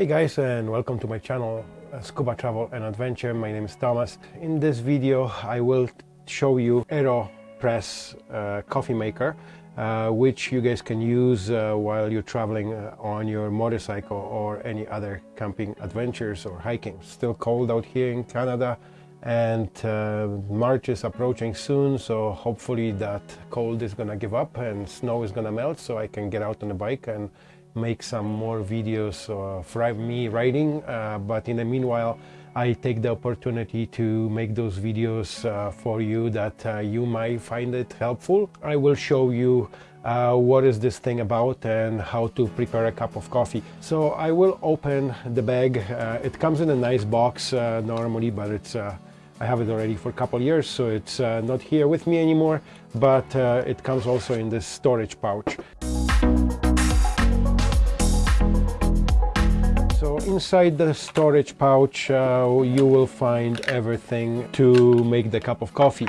Hey guys and welcome to my channel uh, Scuba Travel and Adventure. My name is Thomas. In this video I will show you AeroPress uh, coffee maker uh, which you guys can use uh, while you're traveling uh, on your motorcycle or any other camping adventures or hiking. Still cold out here in Canada and uh, March is approaching soon so hopefully that cold is gonna give up and snow is gonna melt so I can get out on the bike and make some more videos of me riding uh, but in the meanwhile I take the opportunity to make those videos uh, for you that uh, you might find it helpful. I will show you uh, what is this thing about and how to prepare a cup of coffee. So I will open the bag. Uh, it comes in a nice box uh, normally but it's I have it already for a couple years, so it's uh, not here with me anymore, but uh, it comes also in this storage pouch. Inside the storage pouch, uh, you will find everything to make the cup of coffee.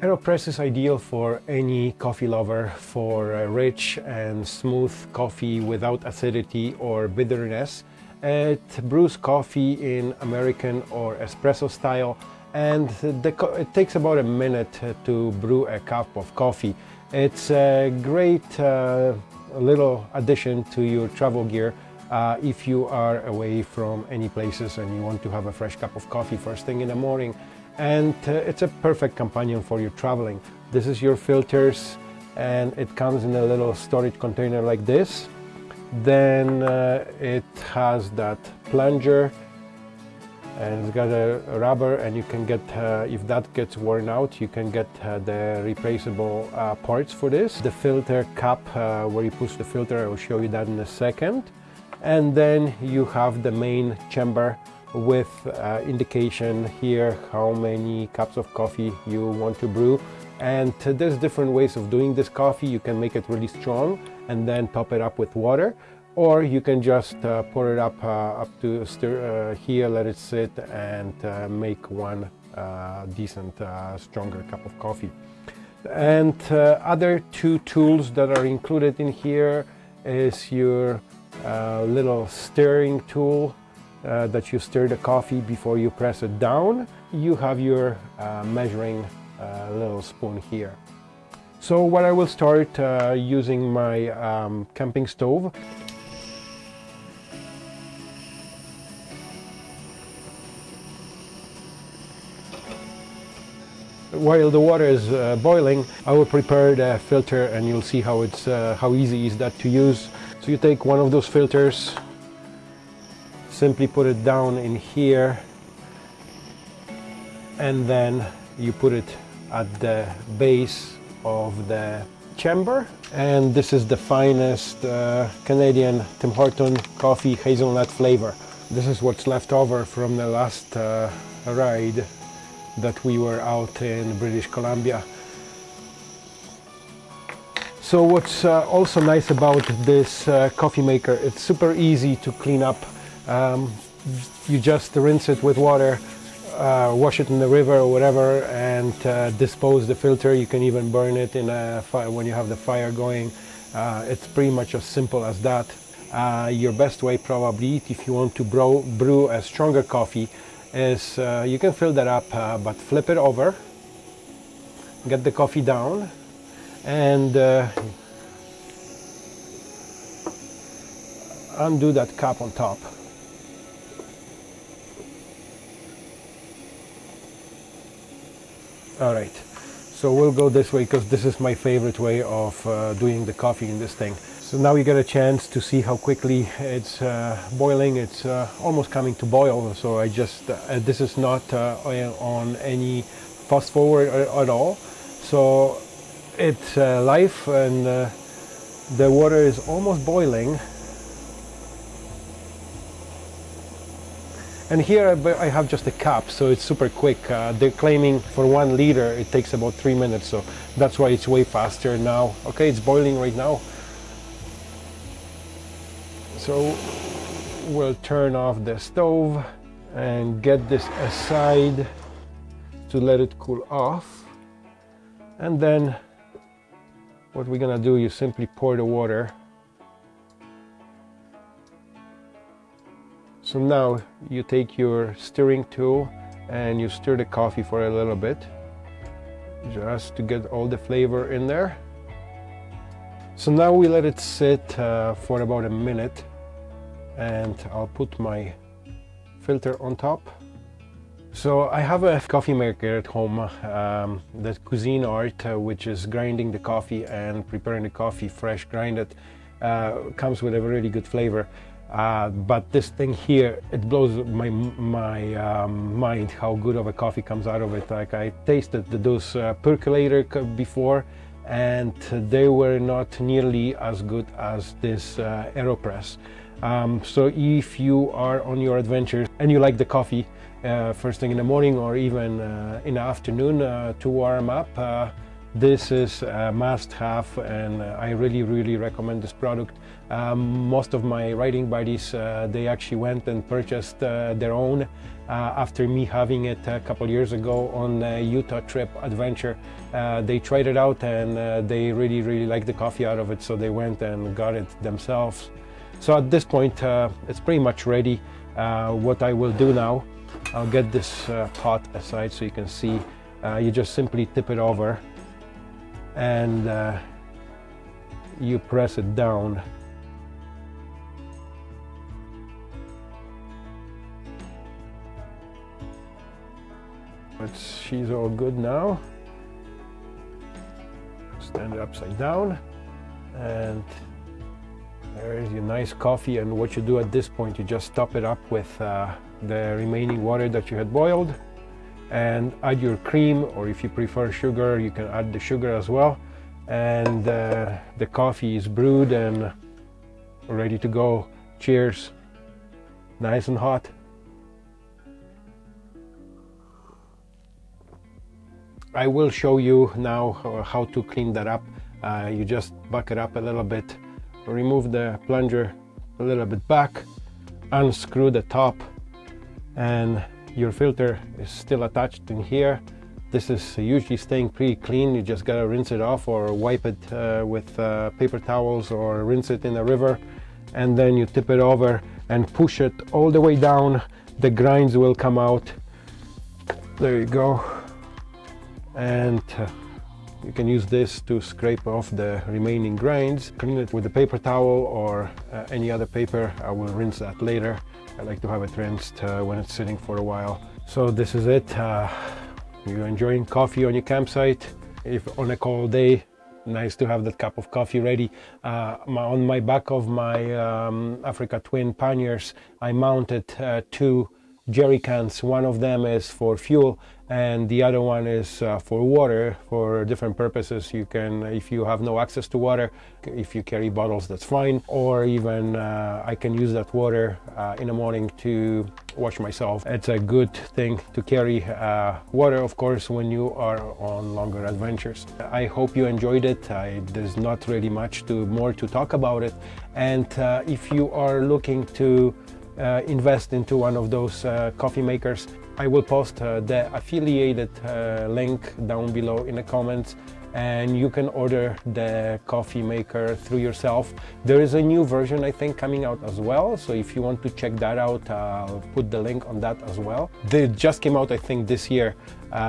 AeroPress is ideal for any coffee lover for rich and smooth coffee without acidity or bitterness. It brews coffee in American or espresso style and it takes about a minute to brew a cup of coffee. It's a great uh, little addition to your travel gear uh, if you are away from any places and you want to have a fresh cup of coffee first thing in the morning. And uh, it's a perfect companion for your traveling. This is your filters and it comes in a little storage container like this. Then uh, it has that plunger and it's got a, rubber and you can get uh, if that gets worn out you can get uh, the replaceable uh, parts for this the filter cap uh, where you push the filter I will show you that in a second and then you have the main chamber with uh, indication here how many cups of coffee you want to brew. And there's different ways of doing this coffee. You can make it really strong and then top it up with water. Or you can just uh, pour it up uh, up to stir, uh, here let it sit and uh, make one uh, decent stronger cup of coffee. And other two tools that are included in here is your little stirring tool that you stir the coffee before you press it down. You have your measuring little spoon here. So what I will start using my um, camping stove. While the water is uh, boiling, I will prepare the filter and you'll see how it's uh, how easy is that to use. So you take one of those filters, simply put it down in here, and then you put it at the base of the chamber. And this is the finest uh, Canadian Tim Horton coffee hazelnut flavor. This is what's left over from the last uh, ride that we were out in British Columbia. So what's uh, also nice about this uh, coffee maker, it's super easy to clean up. Um, you just rinse it with water, uh, wash it in the river or whatever and uh, dispose the filter. You can even burn it in a fire when you have the fire going. Uh, it's pretty much as simple as that. Uh, your best way probably if you want to brew, brew a stronger coffee is you can fill that up but flip it over get the coffee down and uh, undo that cap on top all right so we'll go this way because this is my favorite way of uh, doing the coffee in this thing so now you get a chance to see how quickly it's uh, boiling. It's uh, almost coming to boil. So I just, uh, this is not uh, on any fast forward at all. So it's uh, live and uh, the water is almost boiling. And here I have just a cup, so it's super quick. they're claiming for one liter it takes about three minutes, so that's why it's way faster now. Okay, it's boiling right now. So we'll turn off the stove and get this aside to let it cool off. And then what we're gonna do, you simply pour the water So now you take your stirring tool and you stir the coffee for a little bit just to get all the flavor in there. So now we let it sit uh, for about a minute and I'll put my filter on top. So I have a coffee maker at home, um, the Cuisinart, uh, which is grinding the coffee and preparing the coffee fresh grinded. Uh, comes with a really good flavor. Uh, but this thing here, it blows my my um, mind how good of a coffee comes out of it. Like I tasted those uh, percolator before, and they were not nearly as good as this uh, Aeropress. Um, so if you are on your adventures and you like the coffee uh, first thing in the morning or even uh, in the afternoon uh, to warm up, this is a must-have and I really really recommend this product. Um, most of my riding buddies uh, they actually went and purchased uh, their own uh, after me having it a couple years ago on a Utah trip adventure. they tried it out and they really really liked the coffee out of it so they went and got it themselves. So at this point it's pretty much ready. what I will do now, I'll get this pot aside so you can see. you just simply tip it over and uh, you press it down. But she's all good now. Stand it upside down and there's your nice coffee. And what you do at this point you just top it up with uh, the remaining water that you had boiled and add your cream or if you prefer sugar you can add the sugar as well. And uh, the coffee is brewed and ready to go. Cheers. Nice and hot. I will show you now how to clean that up. Uh, you just buck it up a little bit remove the plunger a little bit back unscrew the top and your filter is still attached in here. This is usually staying pretty clean. You just gotta rinse it off or wipe it uh, with uh, paper towels or rinse it in a river. And then you tip it over and push it all the way down. The grinds will come out. There you go. And uh, you can use this to scrape off the remaining grinds. Clean it with a paper towel or uh, any other paper. I will rinse that later. I like to have it rinsed uh, when it's sitting for a while. So this is it. Uh, you're enjoying coffee on your campsite. If on a cold day, nice to have that cup of coffee ready. Uh, my, on my back of my um, Africa Twin panniers, I mounted uh, two jerry cans. One of them is for fuel and the other one is uh, for water for different purposes. You can, if you have no access to water, if you carry bottles, that's fine. Or even uh, I can use that water uh, in the morning to wash myself. It's a good thing to carry uh, water, of course, when you are on longer adventures. I hope you enjoyed it. I, there's not really much to more to talk about it. And uh, if you are looking to uh, invest into one of those coffee makers. I will post uh, the affiliated link down below in the comments and you can order the coffee maker through yourself. There is a new version I think coming out as well so if you want to check that out I'll put the link on that as well. They just came out I think this year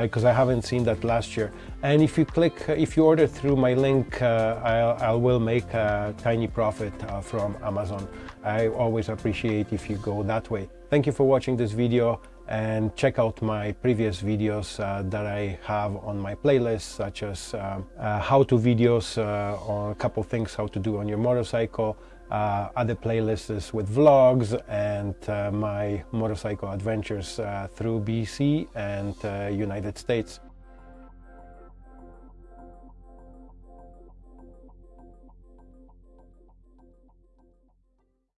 because uh, I haven't seen that last year and if you click if you order through my link uh, I'll, I will make a tiny profit uh, from Amazon. I always appreciate if you go that way. Thank you for watching this video and check out my previous videos uh, that I have on my playlist such as uh, uh, how-to videos uh, on a couple things how to do on your motorcycle uh, other playlists with vlogs and my motorcycle adventures through BC and United States.